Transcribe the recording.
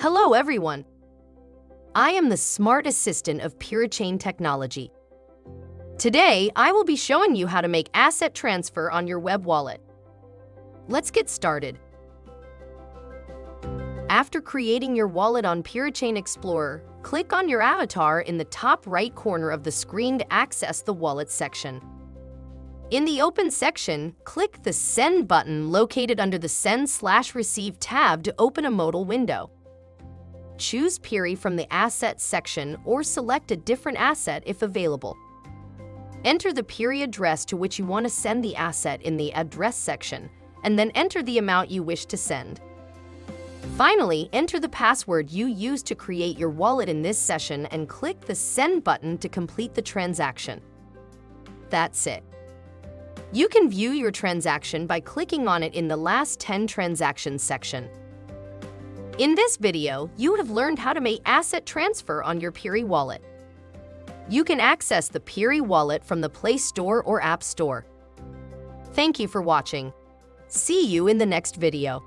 Hello, everyone. I am the smart assistant of PureChain Technology. Today, I will be showing you how to make asset transfer on your web wallet. Let's get started. After creating your wallet on PureChain Explorer, click on your avatar in the top right corner of the screen to access the wallet section. In the Open section, click the Send button located under the Send slash Receive tab to open a modal window. Choose Piri from the Assets section or select a different asset if available. Enter the Piri address to which you want to send the asset in the Address section, and then enter the amount you wish to send. Finally, enter the password you used to create your wallet in this session and click the Send button to complete the transaction. That's it. You can view your transaction by clicking on it in the Last 10 Transactions section. In this video, you have learned how to make asset transfer on your Piri wallet. You can access the Piri wallet from the Play Store or App Store. Thank you for watching. See you in the next video.